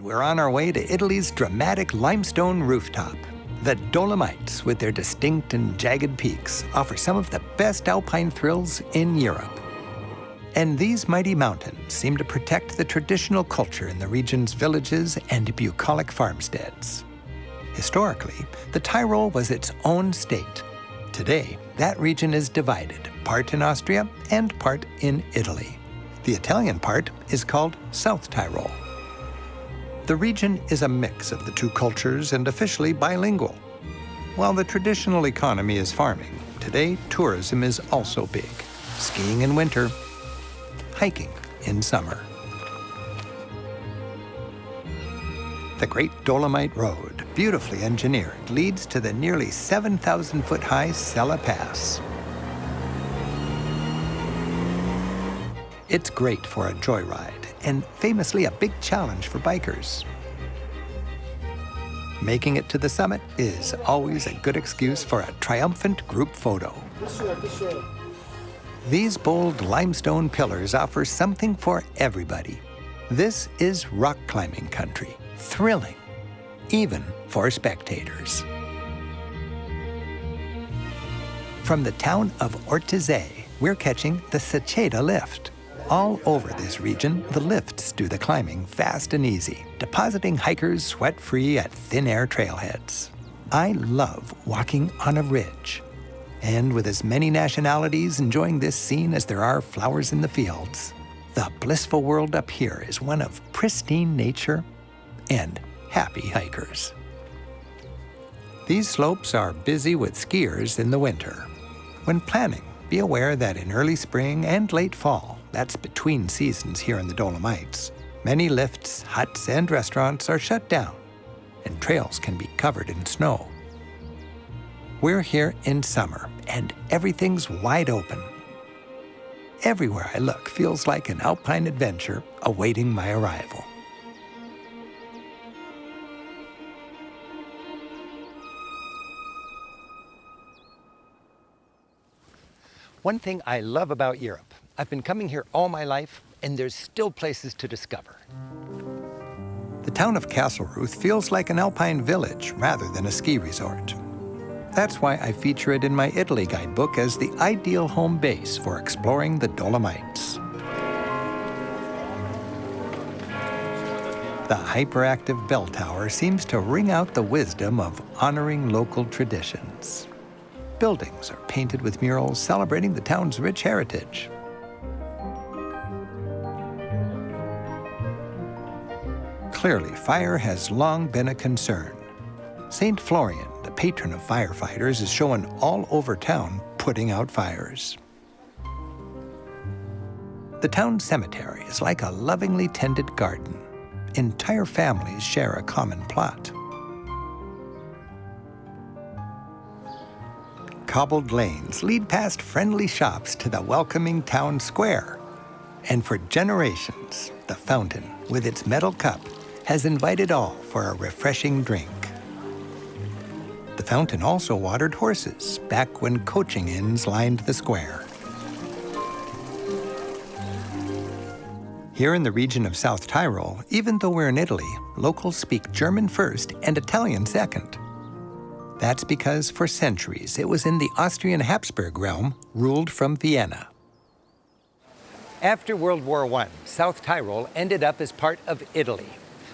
We're on our way to Italy's dramatic limestone rooftop. The Dolomites, with their distinct and jagged peaks, offer some of the best alpine thrills in Europe. And these mighty mountains seem to protect the traditional culture in the region's villages and bucolic farmsteads. Historically, the Tyrol was its own state. Today, that region is divided, part in Austria and part in Italy. The Italian part is called South Tyrol. The region is a mix of the two cultures and officially bilingual. While the traditional economy is farming, today tourism is also big. Skiing in winter, hiking in summer. The Great Dolomite Road, beautifully engineered, leads to the nearly 7,000-foot-high Sella Pass. It's great for a joyride and famously a big challenge for bikers. Making it to the summit is always a good excuse for a triumphant group photo. These bold limestone pillars offer something for everybody. This is rock climbing country, thrilling, even for spectators. From the town of Ortisei, we're catching the Seceda lift. All over this region, the lifts do the climbing fast and easy, depositing hikers sweat-free at thin-air trailheads. I love walking on a ridge. And with as many nationalities enjoying this scene as there are flowers in the fields, the blissful world up here is one of pristine nature and happy hikers. These slopes are busy with skiers in the winter. When planning, be aware that in early spring and late fall, that's between seasons here in the Dolomites. Many lifts, huts, and restaurants are shut down, and trails can be covered in snow. We're here in summer, and everything's wide open. Everywhere I look feels like an alpine adventure awaiting my arrival. One thing I love about Europe I've been coming here all my life, and there's still places to discover. The town of Kastelruth feels like an alpine village rather than a ski resort. That's why I feature it in my Italy guidebook as the ideal home base for exploring the Dolomites. The hyperactive bell tower seems to ring out the wisdom of honoring local traditions. Buildings are painted with murals celebrating the town's rich heritage. Clearly, fire has long been a concern. St. Florian, the patron of firefighters, is shown all over town putting out fires. The town cemetery is like a lovingly tended garden. Entire families share a common plot. Cobbled lanes lead past friendly shops to the welcoming town square. And for generations, the fountain, with its metal cup, has invited all for a refreshing drink. The fountain also watered horses back when coaching inns lined the square. Here in the region of South Tyrol, even though we're in Italy, locals speak German first and Italian second. That's because for centuries it was in the Austrian Habsburg realm, ruled from Vienna. After World War I, South Tyrol ended up as part of Italy,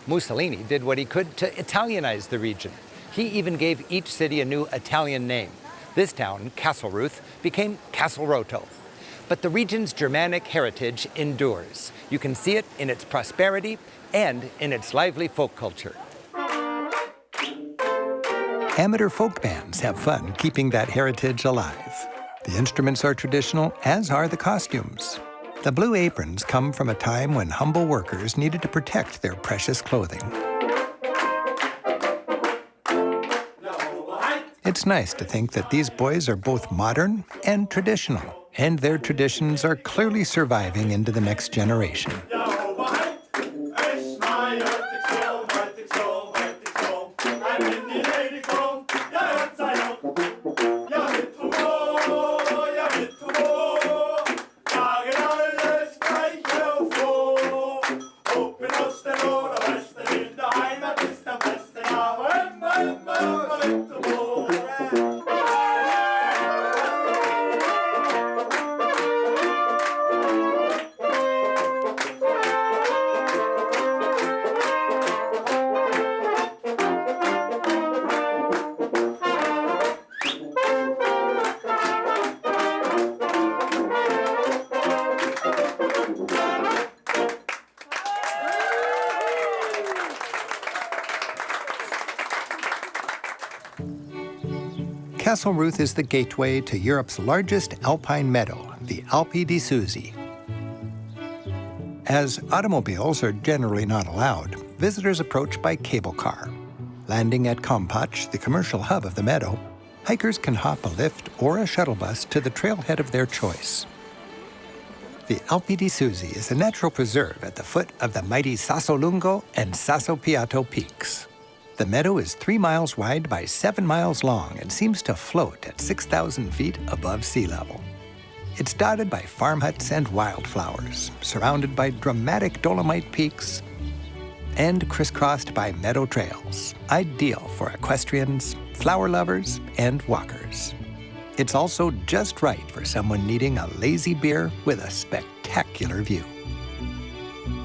Mussolini did what he could to Italianize the region. He even gave each city a new Italian name. This town, Kastelruth, became Castelrotto. But the region's Germanic heritage endures. You can see it in its prosperity and in its lively folk culture. Amateur folk bands have fun keeping that heritage alive. The instruments are traditional, as are the costumes. The blue aprons come from a time when humble workers needed to protect their precious clothing. It's nice to think that these boys are both modern and traditional, and their traditions are clearly surviving into the next generation. Kastelruth is the gateway to Europe's largest alpine meadow, the Alpe di Siusi. As automobiles are generally not allowed, visitors approach by cable car. Landing at Compatsch, the commercial hub of the meadow, hikers can hop a lift or a shuttle bus to the trailhead of their choice. The Alpe di Siusi is a natural preserve at the foot of the mighty Sassolungo and Sasso Piatto peaks. The meadow is three miles wide by seven miles long and seems to float at 6,000 feet above sea level. It's dotted by farm huts and wildflowers, surrounded by dramatic Dolomite peaks, and crisscrossed by meadow trails, ideal for equestrians, flower lovers, and walkers. It's also just right for someone needing a lazy beer with a spectacular view.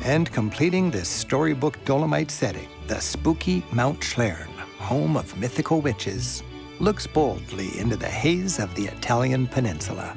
And completing this storybook Dolomite setting, the spooky Mount Schlern, home of mythical witches, looks boldly into the haze of the Italian peninsula.